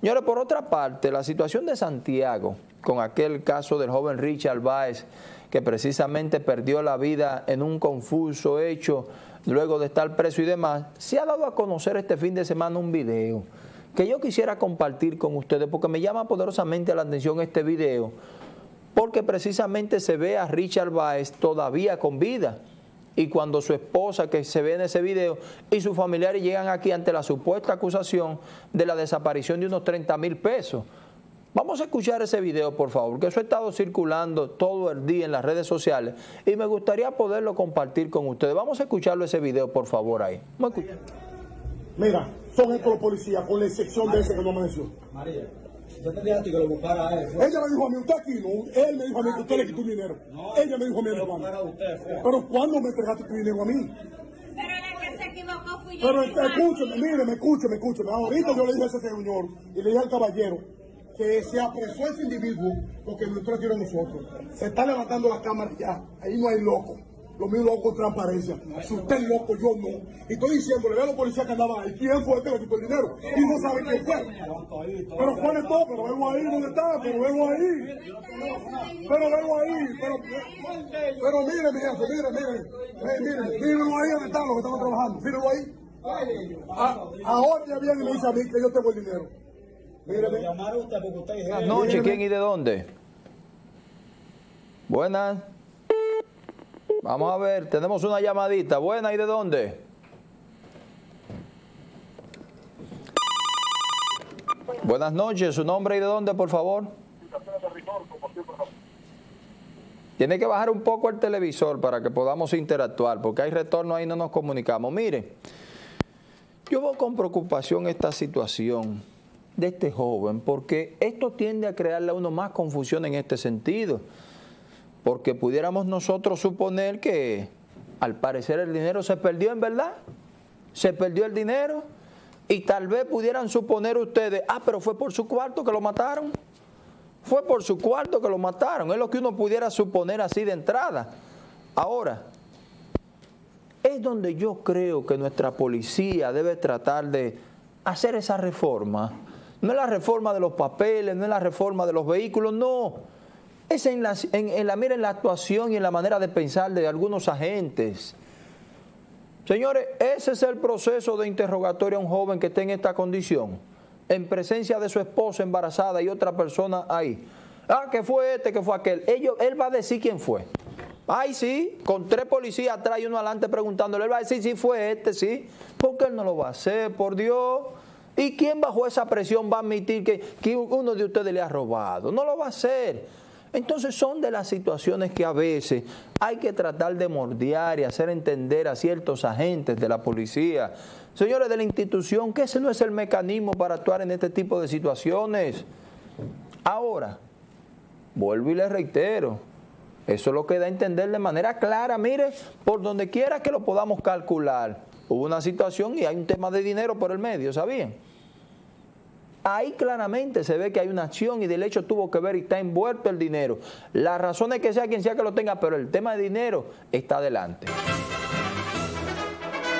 Señores, por otra parte, la situación de Santiago, con aquel caso del joven Richard Baez, que precisamente perdió la vida en un confuso hecho luego de estar preso y demás, se ha dado a conocer este fin de semana un video que yo quisiera compartir con ustedes porque me llama poderosamente la atención este video porque precisamente se ve a Richard Baez todavía con vida y cuando su esposa que se ve en ese video y sus familiares llegan aquí ante la supuesta acusación de la desaparición de unos 30 mil pesos. Vamos a escuchar ese video, por favor, que eso ha estado circulando todo el día en las redes sociales y me gustaría poderlo compartir con ustedes. Vamos a escucharlo ese video, por favor, ahí. Mira, son estos los policías, con la excepción de ese que no amaneció. María, yo te dije a ti que lo buscara a él. Ella me dijo a mí, usted aquí no, él me dijo a mí que usted le quitó dinero. Ella me dijo a mí, hermano. Pero ¿cuándo me entregaste tu dinero a mí? Pero la que se equivocó fui yo. Pero escúcheme, mire, escúcheme, escúcheme. Ahorita yo le dije a ese señor y le dije al caballero que se apresó ese individuo porque nos trajeron a nosotros. Se está levantando la cámara ya. Ahí no hay loco. Lo mío lo hago con transparencia. Si usted es loco, yo no. Y estoy diciendo, le veo a los policías que andaban ahí. ¿Quién fue el que quitó el dinero? Y no sabe quién fue. Pero fue de todo, pero vengo ahí, ¿dónde está? Pero vengo ahí. Pero vengo ahí. Pero, pero mire, mi jefe, mire, mire. Eh, mire, mírenlo ahí donde están los que estaban trabajando. Mírenlo ahí. Ah, ahora ya viene y me dice a mí que yo tengo el dinero. Mire, Llamaron usted porque usted es ¿quién y de dónde? Buenas. Vamos a ver, tenemos una llamadita. Buena, ¿y de dónde? Buenas noches, ¿su nombre y de dónde, por favor? Tiene que bajar un poco el televisor para que podamos interactuar, porque hay retorno ahí no nos comunicamos. Mire, yo veo con preocupación esta situación de este joven, porque esto tiende a crearle a uno más confusión en este sentido porque pudiéramos nosotros suponer que al parecer el dinero se perdió en verdad, se perdió el dinero. Y tal vez pudieran suponer ustedes, ah, pero fue por su cuarto que lo mataron, fue por su cuarto que lo mataron, es lo que uno pudiera suponer así de entrada. Ahora, es donde yo creo que nuestra policía debe tratar de hacer esa reforma. No es la reforma de los papeles, no es la reforma de los vehículos, no es en la, en, la, mira, en la actuación y en la manera de pensar de algunos agentes. Señores, ese es el proceso de interrogatorio a un joven que esté en esta condición, en presencia de su esposa embarazada y otra persona ahí. Ah, que fue este, que fue aquel. Él va a decir quién fue. Ay, sí, con tres policías atrás y uno adelante preguntándole, él va a decir si fue este, sí. ¿Por qué él no lo va a hacer? Por Dios. ¿Y quién bajo esa presión va a admitir que uno de ustedes le ha robado? No lo va a hacer. Entonces son de las situaciones que a veces hay que tratar de mordiar y hacer entender a ciertos agentes de la policía, señores de la institución, que ese no es el mecanismo para actuar en este tipo de situaciones. Ahora, vuelvo y le reitero, eso es lo que da a entender de manera clara, mire, por donde quiera que lo podamos calcular, hubo una situación y hay un tema de dinero por el medio, ¿sabían? Ahí claramente se ve que hay una acción y del hecho tuvo que ver y está envuelto el dinero. La razón es que sea quien sea que lo tenga, pero el tema de dinero está adelante.